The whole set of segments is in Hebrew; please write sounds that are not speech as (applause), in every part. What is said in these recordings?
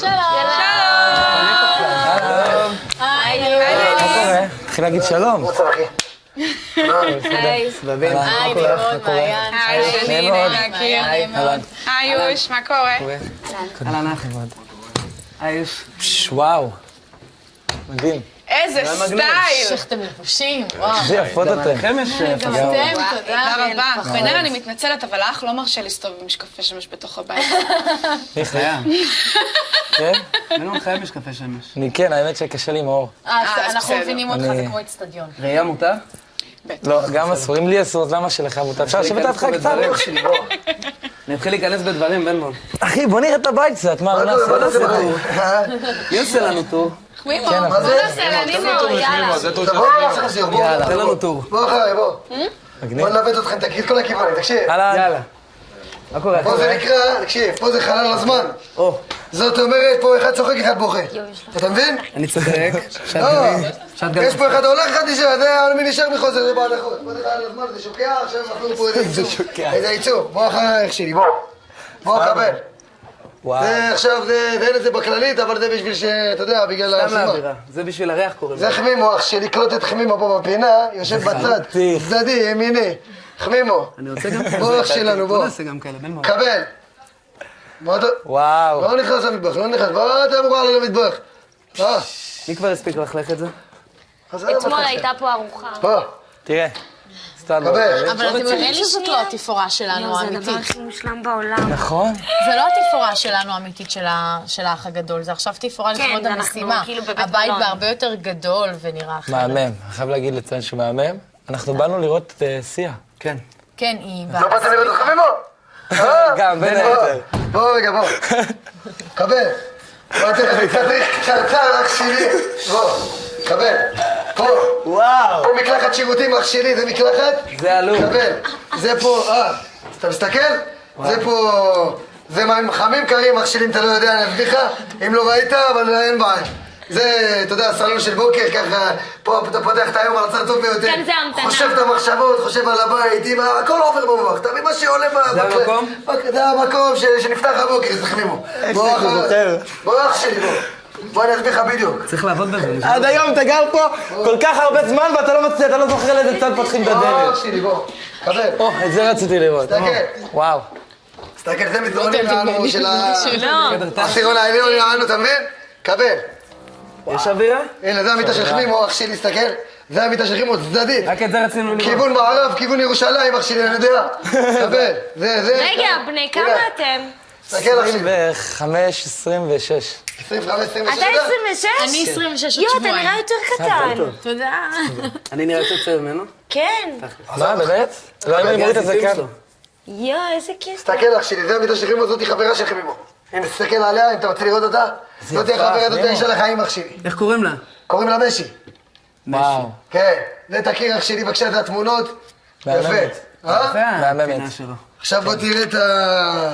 שלום. היי. מה קורה? התחיל להגיד שלום. היי. נמרוד, מעיין. היי, שני, נעים מאוד. נעים להכיר. אהלן. היי, יוש, מה קורה? אהלן. היוש. וואו. מדהים. איזה סטייל. איך אתם לבושים, וואו. איזה יפות אתם. גם אתם, תודה. רבה. בן-אל, אני מתנצלת, אבל האח לא מרשה להסתובב עם משקפי שמש בתוך הבית. (laughs) מי חיה. כן? אין לנו חייב משקפי שמש. אני כן, האמת שקשה לי עם האור. אה, אז אנחנו. מבינים אותך, אני- זה כמו אצטדיון. ראייה מותר? לא, גם אסור. אם לי אסור, אז למה שלך מותר? אפשר לשבת לידך קצת? אני אתחיל להיכנס בדברים, בן בון. אחי, בוא נראה את הבית קצת, מה, לא נעשה? טור. מי עושה לנו טור? מימו, כן, בוא נעשה לה, נימו, יאללה. יאללה, תן לנו טור. בוא אחריי, בוא. בוא נלווט אתכם, את כל הכיוונים, תקשיב. יאללה. מה קורה? פה זה נקרא, תקשיב, פה זה חלל הזמן. או, זאת אומרת, פה אחד צוחק, אחד בוכה. אתה מבין? אני צודק. לא. יש פה אחד הולך, אחד נשאר, זה מי נשאר מחוסר, זה בעד החוץ. פה זה חלל הזמן, זה שוקע, עכשיו אנחנו פה איזה עיצוב. איזה עיצוב. בוא אחריי, אח שלי, בוא. בוא, קבל. וואו. זה עכשיו, זה, ואין את זה בכללית, אבל זה בשביל ש... אתה יודע, בגלל סתם הסיבה. לאווירה. זה בשביל הריח קוראים זה. חמימו, אח שלי, קלוט את חמימו פה בפינה, יושב בצד. צדדי, ימיני. חמימו, אני רוצה גם כזה. בוא אח שלנו, בוא. נעשה גם כאלה, בן בון. קבל. וואו. לא נכנס למטבח, לא נכנס, בוא אתה מוכר למטבח. אה, מי כבר הספיק ללכלך את זה? אתמול. הייתה פה ארוחה. בוא, תראה. סתם. קבל. אבל אתם יודעים שזאת לא התפאורה שלנו זה הדבר האמיתית. הכי מושלם בעולם. נכון? זה לא התפאורה שלנו האמיתית של האח הגדול, זה עכשיו תפאורה כן, לכבוד המשימה. כאילו הבית. בהרבה יותר גדול ונראה אחרת. מהמם. אני חייב להגיד לציין שהוא מהמם. אנחנו באנו לראות את אה, סיה. כן. כן, היא... לא באת לראות את? אה? גם, בין היתר. בוא רגע, בוא. קבל. תדריך קצרצר, אח שלי. בוא, קבל. פה. וואו. פה מקלחת שירותים, אח שלי, זה מקלחת? זה עלוב. קבל. זה פה, אה, אתה מסתכל? זה פה, זה מים חמים קרים, אח שלי, אם אתה לא יודע, אני אסביר לך. אם לא ראית, אבל אין בעיה. זה, אתה יודע, סלון של בוקר, ככה, פה אתה פותח את היום על הצד הטוב ביותר. כאן זה המתנה. חושב את המחשבות, חושב על הבית, ה- הכל עובר במוח. מבין מה שעולה ב... זה המקום? זה המקום שנפתח הבוקר, תחמימו. בוא, אח שלי, בוא. בוא, אני אסביר לך בדיוק. צריך לעבוד בזה. עד היום אתה גר פה כל כך הרבה זמן ואתה לא מצליח, אתה לא זוכר לאיזה צד פותחים את בוא, הדלת. אח שלי, בוא. או, את זה רציתי לראות. תסתכל. וואו. תסתכל, זה מסדרונים לנו של ה... לא. העשירון העליון יענו, אתה מבין? קבל. יש אווירה? הנה, זה המיטה של חמימו, אח שלי, תסתכל. זה המיטה של חמימו, צדדית. רק את זה רצינו לראות. כיוון מערב, כיוון ירושלים, אח שלי, אני יודע. (laughs) קבל. זה, זה. רגע, בני כמה אתם? תסתכל, שלי. 25, 26. 25, 26. אתה 26? אני 26 עוד יואו, אתה שבועיים. נראה יותר קטן. תודה. אני נראה יותר צעיר ממנו? כן. מה, באמת? לא, אם אני מוריד את זה כאן. יואו, איזה כיף. תסתכל, אח שלי, זה המיטה של חמימו, זאתי חברה של חמימו. אם תסתכל עליה, אם אתה רוצה לראות אותה, זאתי יפה, החברה, זאתי. האישה לחיים, אח שלי. איך קוראים לה? קוראים לה משי. וואו. כן. זה תכיר, אח שלי, בבקשה, את התמונות. יפה. מהממת. אה? זה מהממת. עכשיו בוא תראה את ה...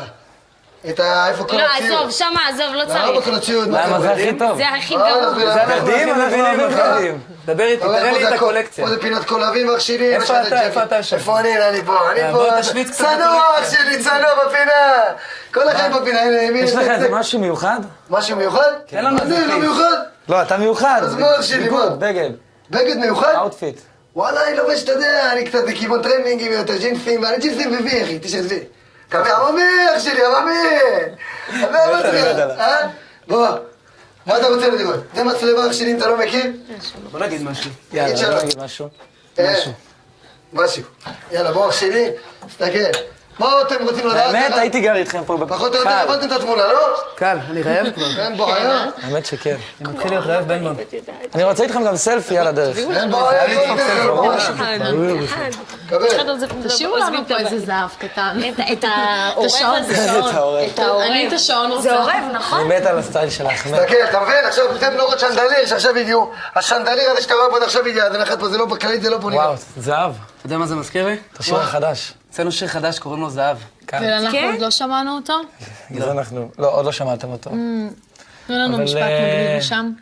את ה... איפה כל לא, הציוד. עזוב, שמה, עזוב, לא למה צריך. כל הציוד? מה, למה זה הכי? טוב? זה הכי אה, גרוע. זה זה אנחנו אוהבים. בגדים. דבר איתי, תראה לי זה את הקולקציה. פה זה פינת קולבים, אח שלי. איפה אתה? איפה אתה יושב? איפה אני? אני פה. אני אה, פה. בוא תשוויץ קצת צנוע, אח שלי, צנוע בפינה. כל אחד בפינה. הנה, ימין. יש לך זה- איזה משהו מיוחד? משהו מיוחד? תן לנו מה איזה זה, לא. מיוחד? לא, אתה מיוחד. אז מה, אח שלי, מה? בגד, בגד מיוחד? outfit. וואלה, אני לובש, אתה יודע, אני קצת בכיוון טרנינגים יותר, ג'ינסים, ואני ג'ינסים ווי, אחי. קווי עממי, אח שלי, עממי. עממי, מצליח, אה? בוא. מה אתה רוצה לראות? זה מצלמה, אח שלי, אם אתה לא מכיר? בוא נגיד משהו. יאללה. בוא נגיד משהו. אה, משהו. יאללה, בוא, אח שלי, תסתכל. מה אתם רוצים לדעת? האמת, ככה? הייתי גר איתכם פה פחות או יותר. הבנתם את התמונה, לא? קל, אני רעב כבר. (laughs) אין בעיה. האמת שכן. אני מתחיל להיות רעב בן בון. אני רוצה איתכם גם סלפי על הדרך. אין בעיה. תשאירו לנו פה איזה זהב קטן. את העורב. הזה. את העורב. אני את השעון רוצה. זה עורב, נכון? אני מת על הסטייל שלך. תסתכל, אתה מבין? עכשיו זה בנורות שנדליר שעכשיו הגיעו. השנדליר הזה שאתה רואה פה עד עכשיו הגיע, זה נחת פה, זה לא בכללית, זה לא פה נראה. וואו, זהב. אתה יודע מה זה מזכיר לי? את השיר החדש. הוצאנו שיר חדש, קוראים לו זהב. כאן. ואנחנו כן? עוד לא שמענו אותו? זה אנחנו... לא, עוד לא שמעתם אותו. תנו לנו משפט אה, מגניב משם.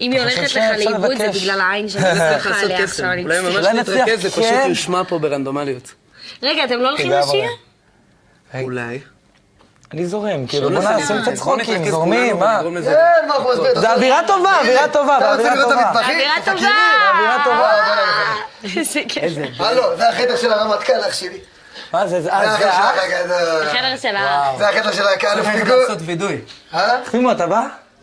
אם היא הולכת לך לאיבוד, זה. בגלל העין (laughs) שאני מסתכלת לעשות עליה. עכשיו. אני אולי ממש נתרכז, זה פשוט כן. יושמע פה ברנדומליות. רגע, אתם לא הולכים לשיר? אולי. אני זורם, כאילו, בוא בוא נעשה- נעשה קצת בוא צחוקים, נתרכז זורמים, מה? כן? זה אווירה טובה, אווירה טובה, אווירה את טובה. אווירה טובה. אווירה טובה. אה, בוא. איזה כיף. הלו, זה החדר של הרמטכ"ל, אח שלי. מה זה, זה זה אה, החדר זה של האח? האח הגדול. החדר של ה... זה החדר של האלוף צריך פיגור. לעשות וידוי. אה? חימו, אתה בא?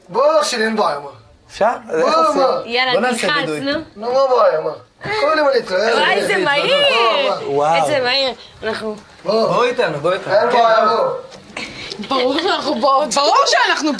בוא, אח שלי, אין בעיה, מה. אפשר? בוא. יאללה, בוא תלחץ. נו. נו, מה בעיה, מה. כל יום אני אצלו, יאללה. וואי, זה מהיר. וואו. איזה מהיר. אנחנו... בוא, בואו איתנו, בואו איתנו. אין בעיה, בוא. ברור שאנחנו באות. ברור שאנחנו